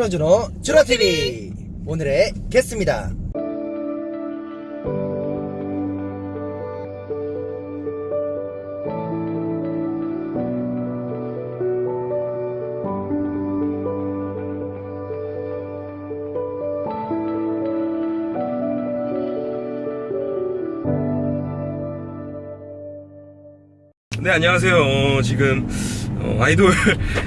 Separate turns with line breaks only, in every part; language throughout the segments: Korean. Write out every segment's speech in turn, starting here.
주로주로 주로TV 오늘의 게스트입니다
네 안녕하세요. 어, 지금 어, 아이돌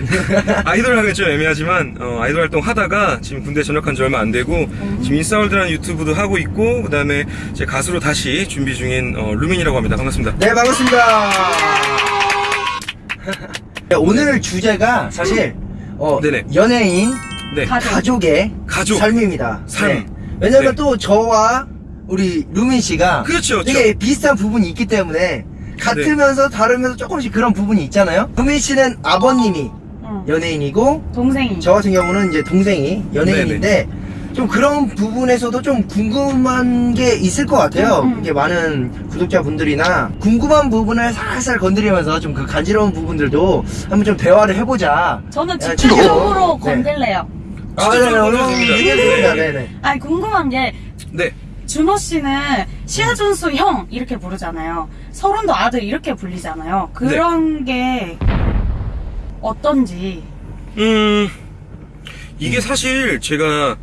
아이돌 하기 좀 애매하지만 어, 아이돌 활동 하다가 지금 군대 전역한 지 얼마 안 되고 지금 인싸월드라는 유튜브도 하고 있고 그다음에 제 가수로 다시 준비 중인 어, 루민이라고 합니다. 반갑습니다.
네 반갑습니다 네, 오늘 주제가 사실 어,
네네.
연예인
네.
가족의
가족.
삶입니다
삶.
왜냐면
네.
또 저와 우리 루민 씨가
그렇죠,
되게 비슷한 부분이 있기 때문에 같으면서 다르면서 조금씩 그런 부분이 있잖아요 루민 씨는 아버님이
응.
연예인이고
동생이.
저 같은 경우는 이제 동생이 연예인인데 좀 그런 부분에서도 좀 궁금한 게 있을 것 같아요.
음, 음.
이게 많은 구독자분들이나 궁금한 부분을 살살 건드리면서 좀 그 간지러운 부분들도 한번 좀 대화를 해보자.
저는
야,
직접적으로
네.
건들래요.
아, 네, 네, 얼른 얘기해주세요. 네, 네.
아니 궁금한 게
네.
준호 씨는 시아준수 형 이렇게 부르잖아요. 서른도 아들 이렇게 불리잖아요. 그런 게 어떤지.
음 이게 사실 제가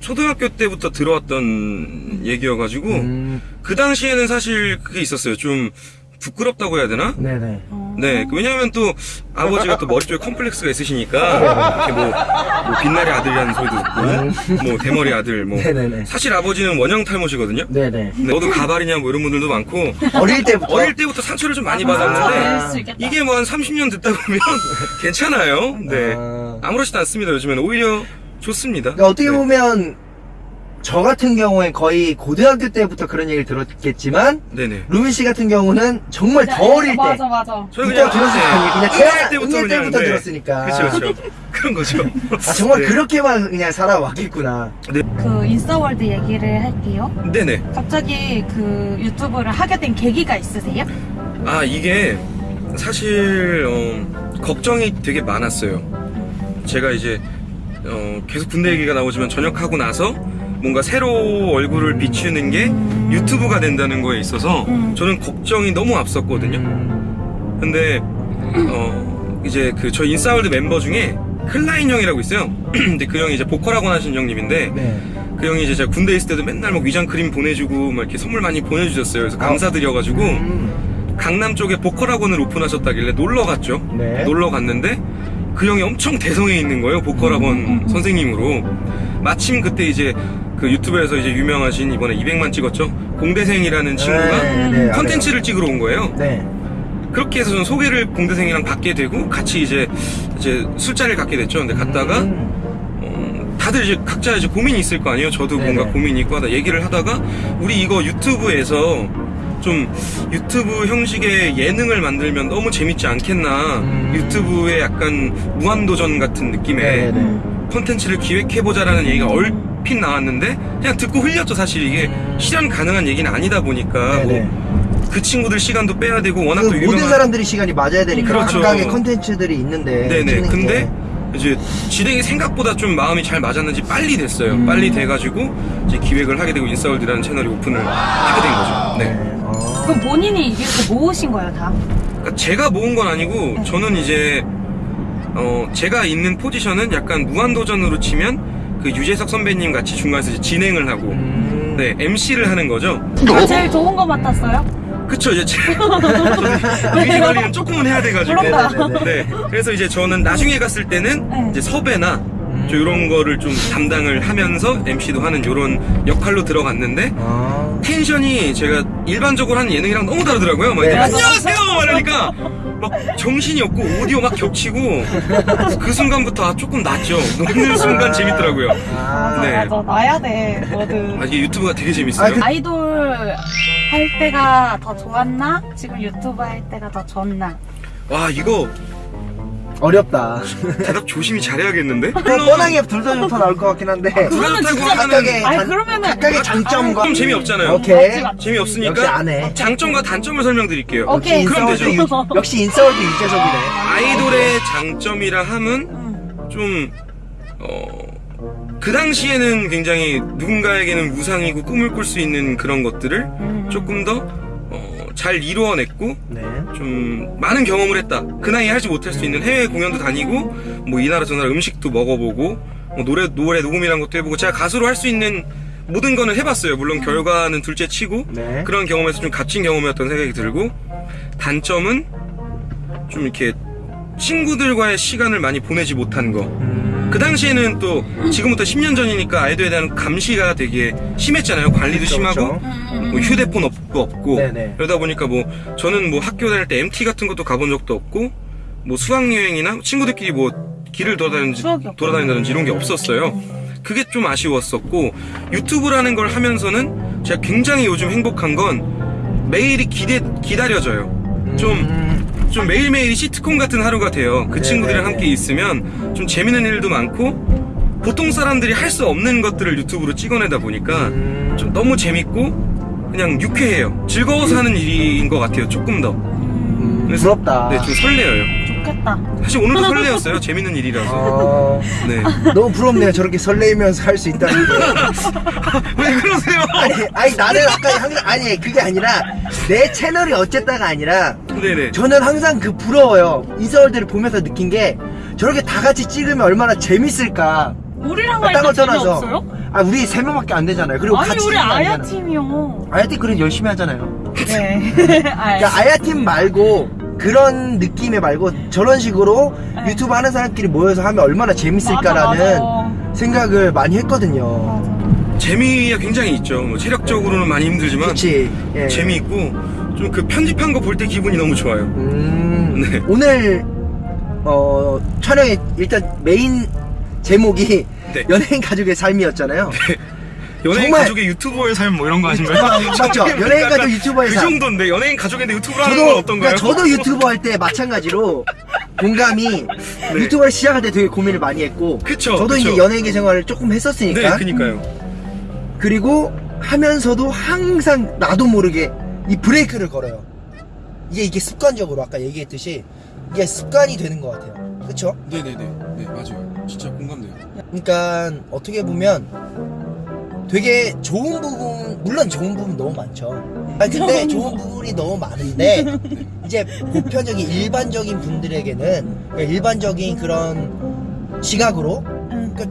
초등학교 때부터 들어왔던 얘기여가지고
음,
그 당시에는 사실 그게 있었어요. 좀 부끄럽다고 해야 되나?
네네.
어.
네, 그 왜냐면 또 아버지가 또 머리 쪽에 컴플렉스가 있으시니까 이렇게 뭐, 뭐 빛나리 아들이라는 소리도 듣고 뭐 대머리 아들 뭐
네네네.
사실 아버지는 원형 탈모시거든요.
네네.
네, 너도 가발이냐 뭐 이런 분들도 많고
어릴 때부터.
어릴 때부터 상처를 좀 많이
아,
받았는데
있겠다.
이게 뭐 한 30년 듣다 보면 괜찮아요. 네,
아.
아무렇지도 않습니다. 요즘에는 오히려 좋습니다.
그러니까 어떻게
네.
보면 저 같은 경우에 거의 고등학교 때부터 그런 얘기를 들었겠지만
네네.
루민 씨 같은 경우는 정말 더
네,
어릴 때
맞아 맞아.
들었으니까 그냥
네,
태어날
때부터
응애 때부터
네.
들었으니까.
그렇죠, 그렇죠. 그런 거죠.
아 정말
네.
그렇게만 그냥 살아왔겠구나.
그 인싸월드 얘기를 할게요.
네네.
갑자기 그 유튜브를 하게 된 계기가 있으세요?
아 이게 사실 어, 걱정이 되게 많았어요. 제가 이제 어, 계속 군대 얘기가 나오지만 전역하고 나서 뭔가 새로 얼굴을 비추는 게 유튜브가 된다는 거에 있어서
음.
저는 걱정이 너무 앞섰거든요. 근데 어, 이제 그 저희 인싸월드 멤버 중에 클라인 형이라고 있어요. 근데 그 형이 이제 보컬학원 하신 형님인데
네.
그 형이 이제 제가 군대 있을 때도 맨날 뭐 위장 크림 보내주고 막 이렇게 선물 많이 보내주셨어요. 그래서 감사드려가지고
음.
강남 쪽에 보컬 학원을 오픈하셨다길래 놀러 갔죠.
네.
놀러 갔는데 그 형이 엄청 대성해 있는 거예요. 보컬 학원
음, 음, 음.
선생님으로. 마침 그때 이제 그 유튜브에서 이제 유명하신 이번에 200만 찍었죠. 공대생이라는 친구가
네, 네,
컨텐츠를 찍으러 온 거예요.
네.
그렇게 해서 저는 소개를 공대생이랑 받게 되고 같이 이제 이제 술자리를 갖게 됐죠. 근데 갔다가
음.
어, 다들 이제 각자 이제 고민이 있을 거 아니에요. 저도
네네.
뭔가 고민이 있고 하다 얘기를 하다가 우리 이거 유튜브에서 좀 유튜브 형식의 예능을 만들면 너무 재밌지 않겠나.
음.
유튜브의 약간 무한도전 같은 느낌의
네, 네.
콘텐츠를 기획해보자라는 얘기가 얼 핏 나왔는데 그냥 듣고 흘렸죠. 사실 이게 실현 가능한 얘기는 아니다 보니까
네, 네.
뭐그 친구들 시간도 빼야 되고 워낙 그또
모든
유명한
사람들이 시간이 맞아야 되니까
그렇죠.
각각의 컨텐츠들이 있는데.
네네.
찍는
근데
게.
이제 진행이 생각보다 좀 마음이 잘 맞았는지 빨리 됐어요.
음.
빨리 돼가지고 이제 기획을 하게 되고 인싸월드라는 채널이 오픈을 하게 된 거죠. 네.
어.
그럼 본인이 이렇게 모으신 거예요 다?
그러니까 제가 모은 건 아니고
네.
저는 이제 어 제가 있는 포지션은 약간 무한도전으로 치면 그 유재석 선배님 같이 중간에서 진행을 하고
음.
네 MC를 하는 거죠.
아, 제일 좋은 거 맡았어요?
그쵸 이제 위기 관리는 조금은 해야 돼가지고
그런가?
네네네.
네 그래서 이제 저는 나중에 갔을 때는
네.
이제 섭외나 좀 이런 거를 좀 담당을 하면서 MC도 하는 이런 역할로 들어갔는데
아.
텐션이 제가 일반적으로 하는 예능이랑 너무 다르더라고요. 막
네.
안녕하세요! 막 이러니까 막 정신이 없고 오디오 막 겹치고 그 순간부터 아, 조금 낫죠. 녹는 순간 재밌더라고요.
아.
네.
맞아 나야 돼 뭐든.
아, 이게 유튜브가 되게 재밌어요.
아, 그-
아이돌 할 때가 더 좋았나? 지금 유튜브 할 때가 더 좋나?
와 이거
어렵다.
대답 조심히 잘해야겠는데?
뭐 뻔하게 둘다좀더 나올 것 같긴 한데.
그러면
그렇다고
진짜
각각의
아니,
단-
그러면은-
각각의 장점과
좀 재미없잖아요.
오케이.
재미없으니까
역시 안 해.
장점과 단점을 설명드릴게요.
오케이.
그럼 되죠.
유- 역시 인싸월드 유재석이네.
아이돌의 장점이라 함은
응.
좀 어, 그 당시에는 굉장히 누군가에게는 무상이고 꿈을 꿀 수 있는 그런 것들을
음.
조금 더, 어, 잘 이루어냈고,
네.
좀 많은 경험을 했다. 그 나이에 하지 못할 수 있는 해외 공연도 다니고 뭐 이 나라 저 나라 음식도 먹어보고 뭐 노래 노래 녹음이란 것도 해보고 제가 가수로 할 수 있는 모든 거는 해봤어요. 물론 결과는 둘째 치고
네.
그런 경험에서 좀 값진 경험이었던 생각이 들고 단점은 좀 이렇게 친구들과의 시간을 많이 보내지 못한 거.
음,
그 당시에는 또 지금부터 10년 전이니까 아이돌에 대한 감시가 되게 심했잖아요. 관리도
그쵸,
심하고.
음,
뭐 휴대폰 없고 없고
네네.
그러다 보니까 뭐 저는 뭐 학교 다닐 때 MT 같은 것도 가본 적도 없고 뭐 수학 여행이나 친구들끼리 뭐 길을 돌아다니는지. 돌아다닌다든지 이런 게 없었어요. 그게 좀 아쉬웠었고 유튜브라는 걸 하면서는 제가 굉장히 요즘 행복한 건 매일이 기대 기다려져요. 좀
음,
좀 매일매일이 시트콤 같은 하루가 돼요. 그
네네네.
친구들이랑 함께 있으면 좀 재밌는 일도 많고 보통 사람들이 할 수 없는 것들을 유튜브로 찍어내다 보니까
음,
좀 너무 재밌고 그냥 유쾌해요. 즐거워서 하는 일인 것 같아요. 조금 더.
음,
그래서-
부럽다.
네, 좀 설레어요.
좋겠다.
사실 오늘도 설레었어요. 재밌는 일이라서.
어,
네.
너무 부럽네요. 저렇게 설레면서 할 수 있다는 게.
왜 그러세요?
아니, 아니 나는 아까 항상 아니 그게 아니라 내 채널이 어쨌다가 아니라
네네.
저는 항상 그 부러워요. 이서울들을 보면서 느낀 게 저렇게 다 같이 찍으면 얼마나 재밌을까.
우리랑 딴할거때
떠나서.
재미없어요?
아 우리 세 명밖에 안 되잖아요. 그리고
아니
같이
우리 아야
아니잖아.
팀이요.
아야 팀 그래도 열심히 하잖아요.
네. 아,
그러니까 아야 팀 말고 그런 느낌의 말고 저런 식으로
네.
유튜브 하는 사람끼리 모여서 하면 얼마나 재밌을까라는
맞아, 맞아.
생각을 많이 했거든요.
맞아.
재미가 굉장히 있죠. 뭐 체력적으로는 많이 힘들지만
그치. 예.
재미있고 좀 그 편집한 거 볼 때 기분이 너무 좋아요.
음,
네.
오늘 어 촬영의 일단 메인 제목이
네.
연예인 가족의 삶이었잖아요.
연예인
정말-
가족의 유튜버의 삶 뭐 이런 거 하신가요?
맞죠? 연예인 가족 유튜버의
그
삶.
정도인데 연예인 가족인데 유튜브를 하는
저도
건 어떤가요?
그러니까 저도 유튜버 할 때 마찬가지로 공감이 유튜버를 시작할 때 되게 고민을 많이 했고
네. 그쵸,
저도
그쵸.
이제 연예계 생활을 조금
네,
했었으니까
그니까요.
그리고 하면서도 항상 나도 모르게 이 브레이크를 걸어요. 이게 이게 습관적으로 아까 얘기했듯이 이게 습관이 되는 것 같아요. 그쵸?
네네네. 네, 맞아요. 진짜 공감돼요.
그러니까 어떻게 보면 되게 좋은 부분 물론 좋은 부분 너무 많죠. 아 근데 좋은 부분이 너무 많은데 이제 보편적인 일반적인 분들에게는 그러니까 일반적인 그런 시각으로
응.
그러니까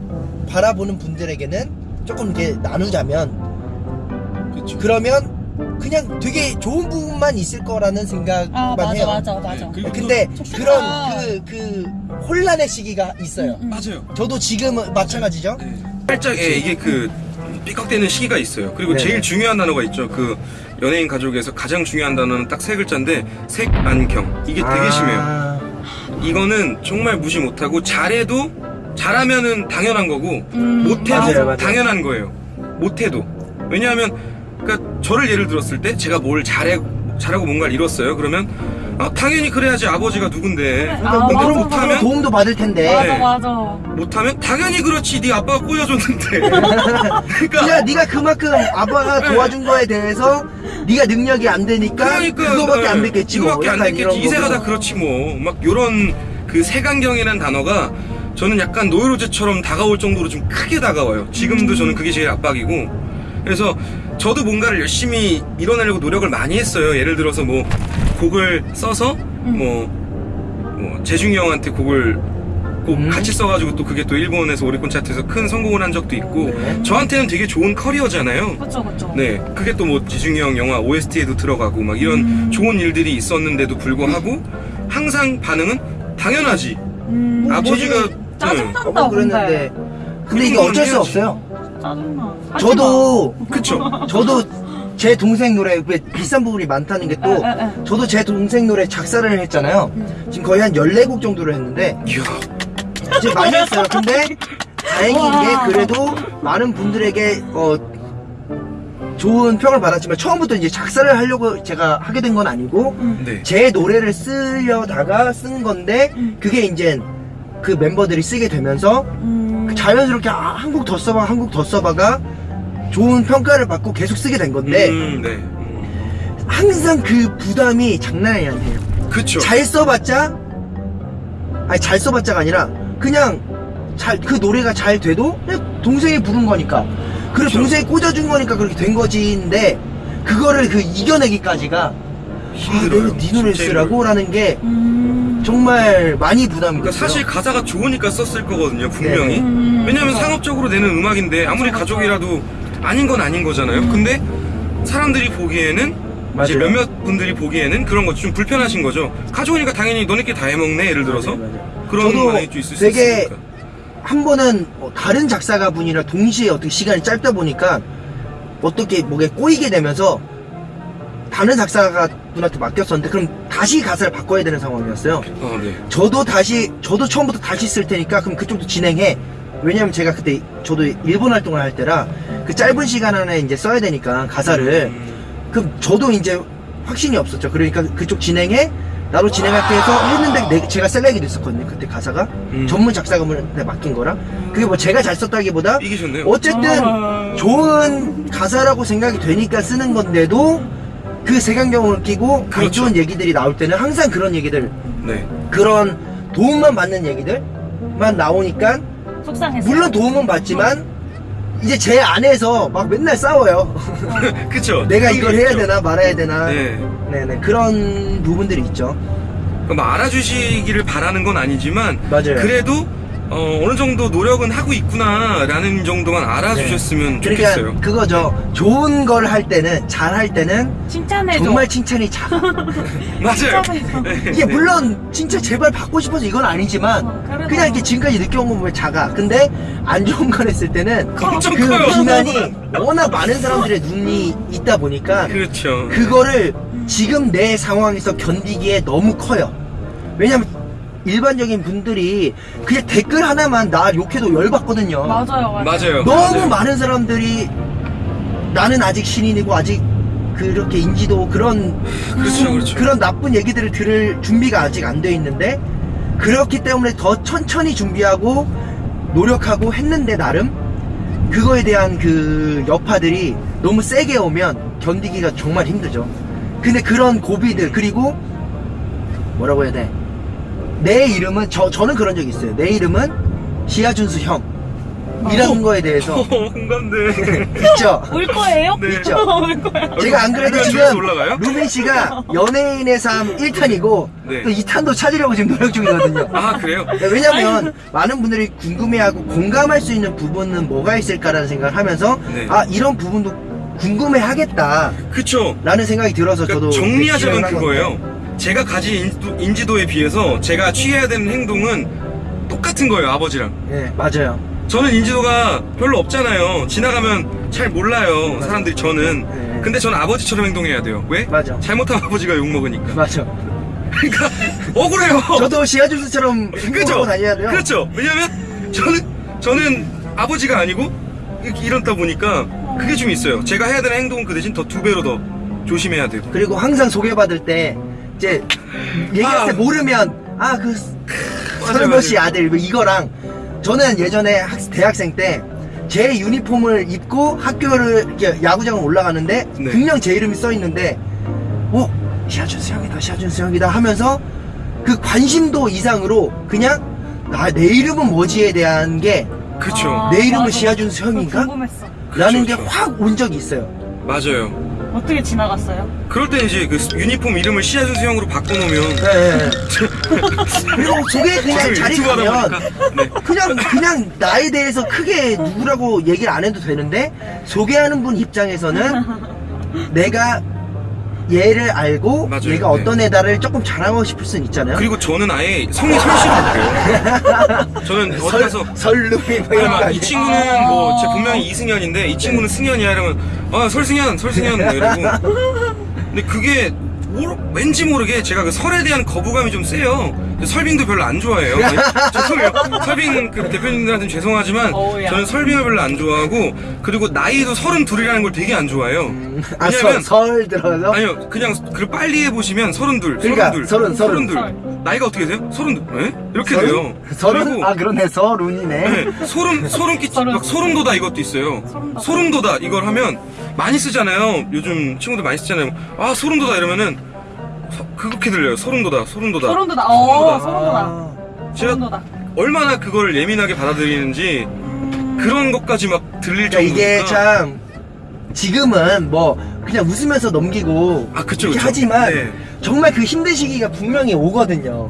바라보는 분들에게는 조금 이렇게 나누자면
그렇죠.
그러면 그냥 되게 좋은 부분만 있을 거라는 생각만
아 맞아
해요.
맞아 맞아.
네,
근데. 그런 그 그 혼란의 시기가 있어요.
음, 음.
맞아요.
저도 지금은 마찬가지죠.
네.
살짝 예, 이게 그 삐걱대는 시기가 있어요. 그리고
네.
제일 중요한 단어가 있죠. 그 연예인 가족에서 가장 중요한 단어는 딱 세 글자인데 색안경. 이게 되게
아.
심해요. 이거는 정말 무시 못하고 잘해도 잘하면은 당연한 거고
음,
못해도
맞아요, 맞아요.
당연한 거예요. 못해도 왜냐하면 그러니까 저를 예를 들었을 때 제가 뭘 잘해 잘하고 뭔가를 이뤘어요. 그러면 아, 당연히 그래야지 아버지가 누군데
아,
근데
맞아,
그럼
못하면
도움도 받을 텐데.
맞아
네.
맞아.
못하면 당연히 그렇지 네 아빠가 꼬여줬는데 그러니까
그냥 네가 그만큼 아빠가
네.
도와준 거에 대해서 네가 능력이 안 되니까
그러니까
그거밖에
네,
안 됐겠지 뭐.
이거밖에 안
약간
됐겠지 이세가 다. 그렇지 뭐막 요런 그 색안경이라는 단어가 저는 약간 노이로제처럼 다가올 정도로 좀 크게 다가와요 지금도 저는 그게 제일 압박이고 그래서 저도 뭔가를 열심히 이뤄내려고 노력을 많이 했어요 예를 들어서 뭐 곡을 써서 뭐, 뭐 재중이 형한테 곡을 꼭
음.
같이 써가지고 또 그게 또 일본에서 오리콘 차트에서 큰 성공을 한 적도 있고
네.
저한테는 되게 좋은 커리어잖아요
그쵸 그쵸.
네, 그게 또 뭐 지중이 형 영화 OST에도 들어가고 막 이런
음.
좋은 일들이 있었는데도 불구하고 항상 반응은 당연하지.
음,
아버지가
재중이-
네.
짜증난다
어머 그랬는데 근데 이게 어쩔 수
해야지.
없어요.
짜증나. 하지
저도
그쵸?
저도 제 동생 노래 왜 비싼 부분이 많다는 게 또. 저도 제 동생 노래 작사를 했잖아요. 지금 거의 한 14곡 정도를 했는데
이야,
이제 많이 했어요. 근데 다행인
와.
게 그래도 많은 분들에게 어 좋은 평을 받았지만 처음부터 이제 작사를 하려고 제가 하게 된 건 아니고
네.
제 노래를 쓰려다가 쓴 건데
음.
그게 이제 그 멤버들이 쓰게 되면서
음.
자연스럽게 아, 한곡더 써봐 한곡더 써봐가 좋은 평가를 받고 계속 쓰게 된 건데
음, 네. 음.
항상 그 부담이 장난이 아니에요.
그쵸.
잘 써봤자 아니 잘 써봤자가 아니라 그냥 잘 그 노래가 잘 돼도 그냥 동생이 부른 거니까 그리고
그쵸.
동생이 꽂아준 거니까 그렇게 된 거지인데 그거를 그 이겨내기까지가
힘들어요.
아, 내가 네 노래 쓰라고 라는 게
음.
정말 많이 부담이
그러니까
됐어요.
사실 가사가 좋으니까 썼을 거거든요, 분명히.
음.
왜냐면 상업적으로 내는 음악인데 아무리. 가족이라도 아닌 건 아닌 거잖아요. 근데 사람들이 보기에는 이제
맞아요.
몇몇 분들이 보기에는 그런 거 좀 불편하신 거죠. 가족이니까 당연히 너네끼리 다 해먹네 예를 들어서
맞아요, 맞아요.
그런
저도
반응이 좀 있을 수
되게
있으니까.
한 번은 뭐 다른 작사가 분이랑 동시에 어떻게 시간이 짧다 보니까 어떻게 뭐에 꼬이게 되면서 다른 작사가 분한테 맡겼었는데 그럼 다시 가사를 바꿔야 되는 상황이었어요.
아, 네.
저도 다시 저도 처음부터 다시 쓸 테니까 그럼 그쪽도 진행해. 왜냐면 제가 그때 저도 일본 활동을 할 때라 그 짧은 시간 안에 이제 써야 되니까 가사를
음,
그럼 저도 이제 확신이 없었죠. 그러니까 그쪽 진행해 나로 진행할게 해서 했는데 내- 제가 select이 됐었거든요. 그때 가사가
음.
전문 작사가분한테 맡긴 거라 그게 뭐 제가 잘 썼다기보다
이기셨네요.
어쨌든
아.
좋은 가사라고 생각이 되니까 쓰는 건데도 그 색안경을 끼고 안
그렇죠.
좋은 얘기들이 나올 때는 항상 그런 얘기들
네.
그런 도움만 받는 얘기들만 나오니까
속상해서.
물론 도움은 받지만 이제 제 안에서 막 맨날 싸워요.
그쵸.
내가 이걸
게
해야
있죠.
되나 말아야 되나.
네.
네네 그런 부분들이 있죠.
그뭐 알아주시기를 바라는 건 아니지만
맞아요.
그래도 어, 느 정도 노력은 하고 있구나라는 정도만 알아주셨으면
그러니까
좋겠어요.
그거죠. 좋은 걸 할 때는 잘 할 때는
칭찬해줘.
정말 칭찬이 작아.
맞아요.
칭찬해줘.
네.
이게 물론 진짜 제발 받고 싶어서 이건 아니지만
어, 그래도-
그냥 이렇게 지금까지 느껴온 거 보면 작아. 근데 안 좋은 걸 했을 때는
엄청
그
커요.
비난이 워낙 많은 사람들의 눈이 있다 보니까
그렇죠.
그거를 지금 내 상황에서 견디기에 너무 커요. 왜냐면 일반적인 분들이 그냥 댓글 하나만 나 욕해도 열받거든요.
맞아요, 맞아요.
맞아요.
너무
맞아요.
많은 사람들이 나는 아직 신인이고 아직 그렇게 인지도 그런
그렇죠, 그렇죠.
그런 나쁜 얘기들을 들을 준비가 아직 안 돼 있는데 그렇기 때문에 더 천천히 준비하고 노력하고 했는데 나름 그거에 대한 그 여파들이 너무 세게 오면 견디기가 정말 힘들죠. 근데 그런 고비들 그리고 뭐라고 해야 돼? 내 이름은 저 저는 그런 적이 있어요. 내 이름은 시아준수 형. 이라는 거에 대해서
어, 공감돼.
있죠.
올 거예요?
네.
있죠.
올 거예요.
제가 안 그래도 지금? 루빈 씨가 연예인의 삶 1탄이고
네.
또 2탄도 찾으려고 지금 노력 중이거든요.
아 그래요?
네, 왜냐면 많은 분들이 궁금해하고 공감할 수 있는 부분은 뭐가 있을까라는 생각을 하면서
네.
아 이런 부분도 궁금해하겠다라는
그쵸.
생각이 들어서
그러니까
저도
정리하자면 그거예요. 제가 가진 인지도, 인지도 에 비해서 제가 취해야 되는 행동은 똑같은 거예요, 아버지랑.
네 맞아요.
저는 인지도가 별로 없잖아요. 지나가면 잘 몰라요, 사람들이 저는.
네.
근데 저는 아버지처럼 행동해야 돼요. 왜?
맞아.
잘못하면 아버지가 욕먹으니까.
맞아.
그러니까, 억울해요.
저도 시아준수처럼
그죠?
하고 다녀야 돼요.
그렇죠. 왜냐면 저는 저는 아버지가 아니고 이렇다 보니까 그게 좀 있어요. 제가 해야 되는 행동은 그 대신 더 두 배로 더 조심해야 되고.
그리고 항상 소개받을 때 이제 얘기할 때
아.
모르면 아그씨
맞아요.
아들 뭐 이거랑 저는 예전에 학- 대학생 때 제 유니폼을 입고 학교를 이렇게 야구장을 올라가는데
네.
분명 제 이름이 써 있는데 어 시아준수 형이다 시아준수 형이다 하면서 그 관심도 이상으로 그냥 아, 내 이름은 뭐지에 대한 게.
아,
내 이름은
맞아.
시아준수 형인가? 라는
그쵸,
게
그쵸.
확온 적이 있어요.
맞아요.
어떻게 지나갔어요?
그럴 때 이제 그 유니폼 이름을 시아준수 형으로 바꿔놓으면
네. 그리고 저게 그냥
죄송해요,
자리
유튜브 하다
가면
보니까. 네.
그냥 그냥 나에 대해서 크게 누구라고 얘기를 안 해도 되는데 소개하는 분 입장에서는 내가 얘를 알고
맞아요.
얘가
네.
어떤 애다를 조금 자랑하고 싶을 순 있잖아요.
그리고 저는 아예 성이 설씨로 바뀌어요. 저는 어디 가서
설루이 뭐
아니,
이런 거
막, 이
아니에요?
친구는 뭐, 제 분명히 이승현인데, 이 친구는 승현이야. 이러면, 아, 설승현, 설승현. 뭐 이러고. 근데 그게, 모르- 왠지 모르게 제가 그 설에 대한 거부감이 좀 세요. 설빙도 별로 안 좋아해요. 죄송해요. 설빙 그 대표님들한테는 죄송하지만,
어우야.
저는 설빙을 별로 안 좋아하고, 그리고 나이도 서른 둘이라는 걸 되게 안 좋아해요.
아,
왜냐면,
설, 설 들어서
아니요, 그냥 그 빨리 해보시면 서른 둘,
그러니까,
서른 둘,
서른, 서른.
둘. 나이가 어떻게 되세요? 서른 둘. 예? 이렇게
서른?
돼요.
서른
그리고
아 그러네 서른이네.
네, 소름 소름 끼치
소름.
막 소름 돋아 이것도 있어요.
소름 돋아.
소름 돋아 이걸 하면 많이 쓰잖아요. 요즘 친구들 많이 쓰잖아요. 아 소름 돋아 이러면은 서- 그렇게 들려요. 소름 돋아, 소름 돋아.
소름 돋아. 어, 소름 돋아.
아,
제가
소름 돋아.
얼마나 그걸 예민하게 받아들이는지 그런 것까지 막 들릴
그러니까 이게
정도니까
참 지금은 뭐 그냥 웃으면서 넘기고
아, 그쵸,
이렇게
그쵸.
하지만
네.
정말 그 힘든 시기가 분명히 오거든요.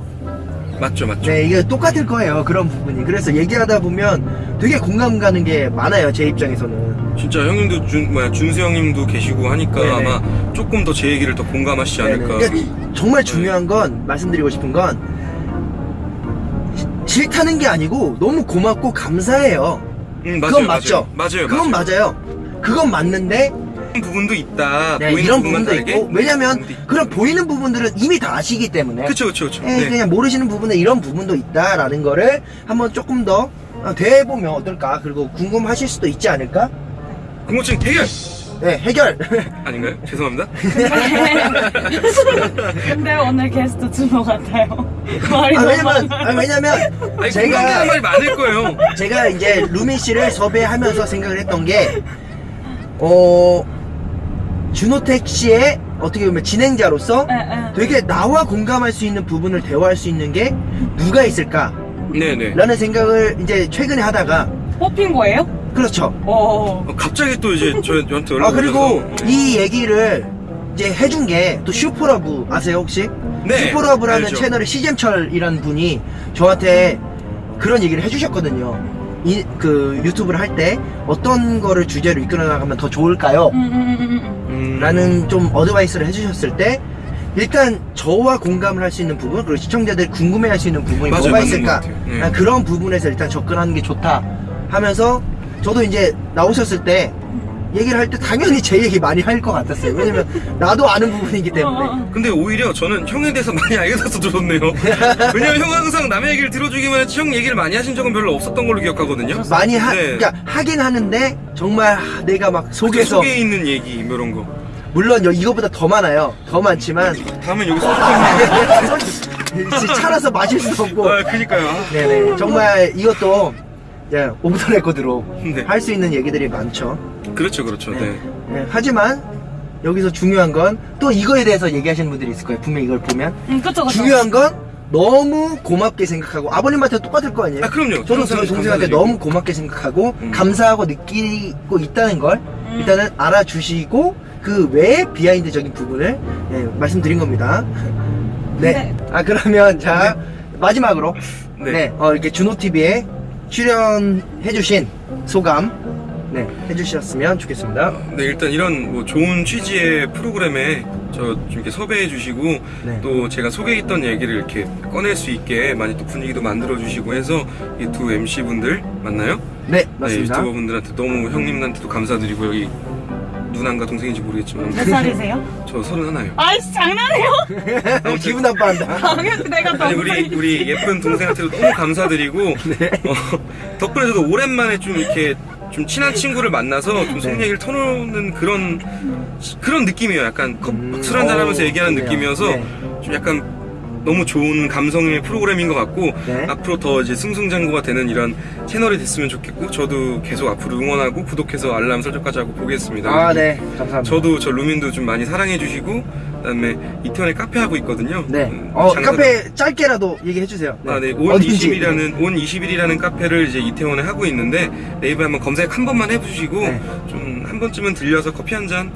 맞죠 맞죠
네, 이게 똑같을 거예요. 그런 부분이. 그래서 얘기하다 보면 되게 공감 가는 게 많아요. 제 입장에서는.
진짜 형님도 준 뭐야 준수 형님도 계시고 하니까
네네.
아마 조금 더 제 얘기를 더 공감하시지. 않을까
그러니까 정말 중요한 건 말씀드리고 싶은 건 시- 싫다는 게 아니고 너무 고맙고 감사해요.
음, 맞아요,
그건 맞죠?
맞아요 맞아요
그건 맞아요. 그건 맞는데
부분도 있다.
네,
보이는
이런 부분도
다르게
있고. 왜냐면
부분도 있고.
그런 보이는 부분들은 이미 다 아시기 때문에.
그쵸 그쵸 그쵸.
예,
네.
그냥 모르시는 부분에 이런 부분도 있다라는 거를 한번 조금 더 어, 대해보면 어떨까? 그리고 궁금하실 수도 있지 않을까?
궁금증 대결!
네 해결!
아닌가요? 죄송합니다.
근데 오늘 게스트 준호 같아요. 말이
아,
너무
왜냐면
많아요.
아, 왜냐면
아니
제가
말이 많을 거예요.
제가 이제 루미 씨를 섭외하면서 생각을 했던 게, 어, 준호택 씨의 어떻게 보면 진행자로서
예, 예.
되게 나와 공감할 수 있는 부분을 대화할 수 있는 게 누가 있을까?
네네
라는 생각을 이제 최근에 하다가,
뽑힌 거예요?
그렇죠.
오.
어, 갑자기 또 이제 저, 저한테 연락
아, 그리고
오셔서
이 얘기를 이제 해준 게 또 슈퍼러브 아세요, 혹시?
네,
슈퍼러브라는
알죠.
채널의 시잼철이라는 분이 저한테 그런 얘기를 해주셨거든요. 이, 그 유튜브를 할 때 어떤 거를 주제로 이끌어 나가면 더 좋을까요?
음, 음, 음, 음,
라는 좀 advice를 해주셨을 때 일단 저와 공감을 할 수 있는 부분 그리고 시청자들이 궁금해할 수 있는 부분이
맞아요,
뭐가 있을까.
네.
아, 그런 부분에서 일단 접근하는 게 좋다 하면서 저도 이제 나오셨을 때 얘기를 할 때 당연히 제 얘기 많이 할 것 같았어요 왜냐면 나도 아는 부분이기
음.
때문에
어, 어.
근데 오히려 저는 형에 대해서 많이 알게 돼서 들었네요. 왜냐면 형은 항상 남의 얘기를 들어주기만 했지 형 얘기를 많이 하신 적은 별로 없었던 걸로 기억하거든요.
많이 하,
네.
그러니까 하긴 하는데 정말 하- 내가 막 속에서
속에 있는 얘기 뭐 이런 거.
물론 여- 이거보다 더 많아요 더 많지만
다음엔 여기 소주잔.
차라서 마실 수 없고
아, 그니까요.
네네 정말 이것도 예, off the record로
네.
할수 있는 얘기들이 많죠
그렇죠, 그렇죠. 네.
예, 하지만 여기서 중요한 건 또 이거에 대해서 얘기하시는 분들이 있을 거예요 분명히 이걸 보면
음, 그쵸, 그쵸.
중요한 건 너무 고맙게 생각하고 아버님한테 똑같을 거 아니에요
아, 그럼요. 항상
저희 동생한테. 너무 고맙게 생각하고
음.
감사하고 느끼고 있다는 걸
음.
일단은 알아주시고 그 외의 behind적인 부분을 예, 말씀드린 겁니다. 네.
네.
아 그러면 자 마지막으로
네.
네, 어, 이렇게 준호 TV에 출연해주신 소감 네 해주셨으면 좋겠습니다.
네, 일단 이런 뭐 좋은 취지의 프로그램에 저좀 이렇게 섭외해 주시고
네.
또 제가 소개했던 얘기를 이렇게 꺼낼 수 있게 많이 또 분위기도 만들어 주시고 해서 이 두 MC 분들 맞나요?
네
네,
맞습니다.
유튜버 분들한테 너무 형님한테도 감사드리고 여기 누난가 동생인지 모르겠지만
몇 살이세요?
저 서른 하나요.
아이씨, 장난해요?
어, 기분 나빠한다.
당연히 내가
아니
너무.
우리 우리 예쁜 동생한테도 너무 감사드리고
네.
어, 덕분에 저도 오랜만에 좀 이렇게 좀 친한 친구를 만나서 좀속
네.
얘기를 터놓는 그런 그런 느낌이에요. 약간
음,
술 한잔 하면서
어,
얘기하는. 느낌이어서
네.
좀 약간 너무 좋은 감성의 프로그램인 것 같고
네.
앞으로 더 이제 승승장구가 되는 이런 채널이 됐으면 좋겠고 저도 계속 앞으로 응원하고 구독해서 알람 설정까지 하고 보겠습니다.
아 네 감사합니다.
저도 저 루민도 좀 많이 사랑해 주시고 그다음에 이태원에 카페 하고 있거든요.
네.
음,
어 카페 짧게라도 얘기해 주세요.
아, 네. 온
어딘지.
20일이라는, 온 20일이라는 카페를 이제 이태원에 하고 있는데, 네이버에 한번 검색 한 번만 해 주시고,
네.
좀한 번쯤은 들려서 커피 한 잔,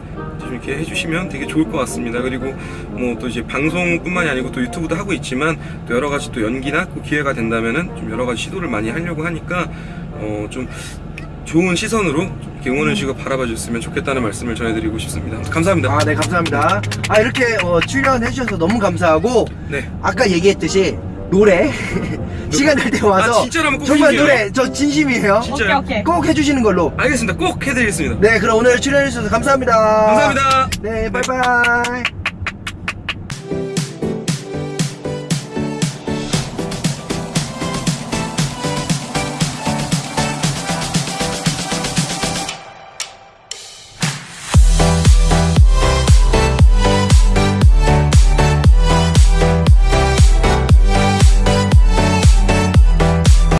좀 이렇게 해주시면 되게 좋을 것 같습니다. 그리고 뭐 또 이제 방송뿐만이 아니고 또 유튜브도 하고 있지만, 또 여러 가지 또 연기나 또 기회가 된다면은 좀 여러 가지 시도를 많이 하려고 하니까, 어, 좀 좋은 시선으로 좀 이렇게 응원해 주시고 바라봐 주셨으면 좋겠다는 말씀을 전해드리고 싶습니다. 감사합니다.
아, 네, 감사합니다. 아, 이렇게 어, 출연해 주셔서 너무 감사하고,
네.
아까 얘기했듯이, 노래, 시간 될 때 와서,
아, 진짜로 한번 꼭
정말
해주세요.
노래, 저 진심이에요.
진짜요?
오케이, 오케이.
꼭 해주시는 걸로.
알겠습니다. 꼭 해드리겠습니다.
네, 그럼 오늘 출연해주셔서 감사합니다.
감사합니다.
네, 바이바이.